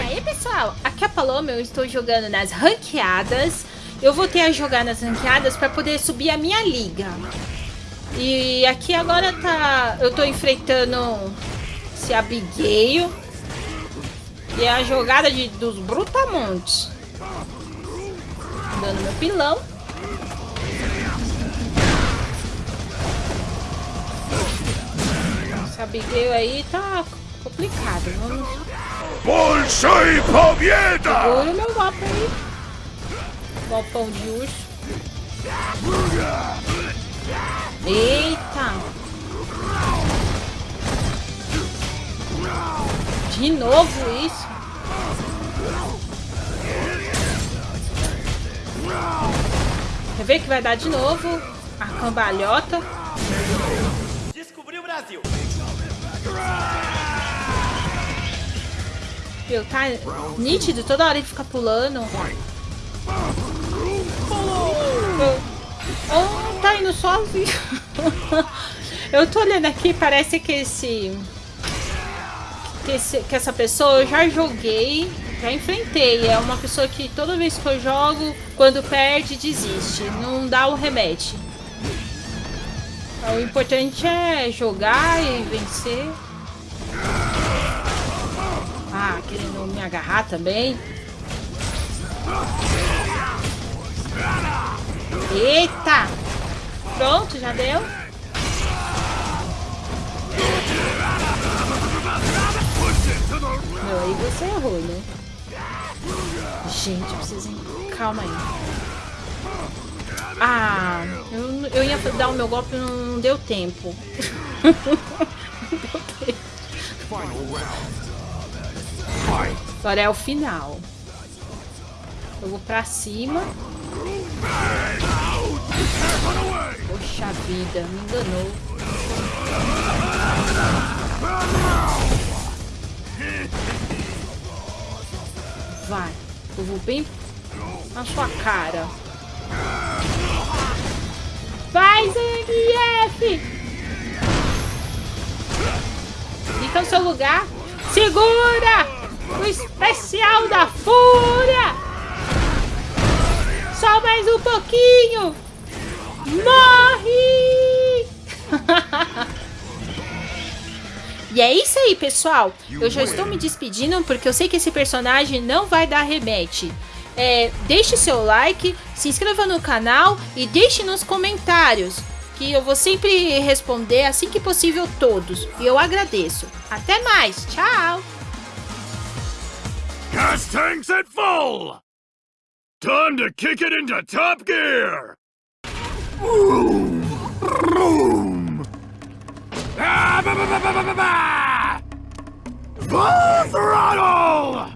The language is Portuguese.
E aí, pessoal, aqui é a Paloma, eu estou jogando nas ranqueadas. Eu voltei a jogar nas ranqueadas para poder subir a minha liga. E aqui agora tá... Eu tô enfrentando esse Abigail. E é a jogada de, dos Brutamontes. Dando meu pilão. Esse Abigail aí tá Complicado, vamos... Bolsa e palmeira! o meu mapa aí. Golpão de urso. Eita! De novo isso? Quer ver que vai dar de novo a cambalhota? Descobri o Brasil! Viu? Tá nítido, toda hora ele fica pulando. Oh, tá indo sozinho. eu tô olhando aqui, parece que esse, que esse. Que essa pessoa eu já joguei, já enfrentei. É uma pessoa que toda vez que eu jogo, quando perde, desiste. Não dá o remete. O importante é jogar e vencer. Querendo me agarrar também. Eita! Pronto, já deu. Meu, aí você errou, né? Gente, eu preciso... Calma aí. Ah, eu, eu ia dar o meu golpe e não deu tempo. não deu tempo. Agora é o final. Eu vou pra cima. Poxa vida, me enganou. Vai, eu vou bem na sua cara. Vai, Zangief! Fica no seu lugar. Segura! O especial da fúria! Só mais um pouquinho! Morre! e é isso aí, pessoal. Eu já estou me despedindo porque eu sei que esse personagem não vai dar remete. É, deixe seu like, se inscreva no canal e deixe nos comentários que eu vou sempre responder assim que possível todos. E eu agradeço. Até mais. Tchau. Gas tanks at full! Time to kick it into top gear! Boom! Ah, ba, ba, ba, ba, ba, ba, ba! Full throttle!